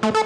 Bye.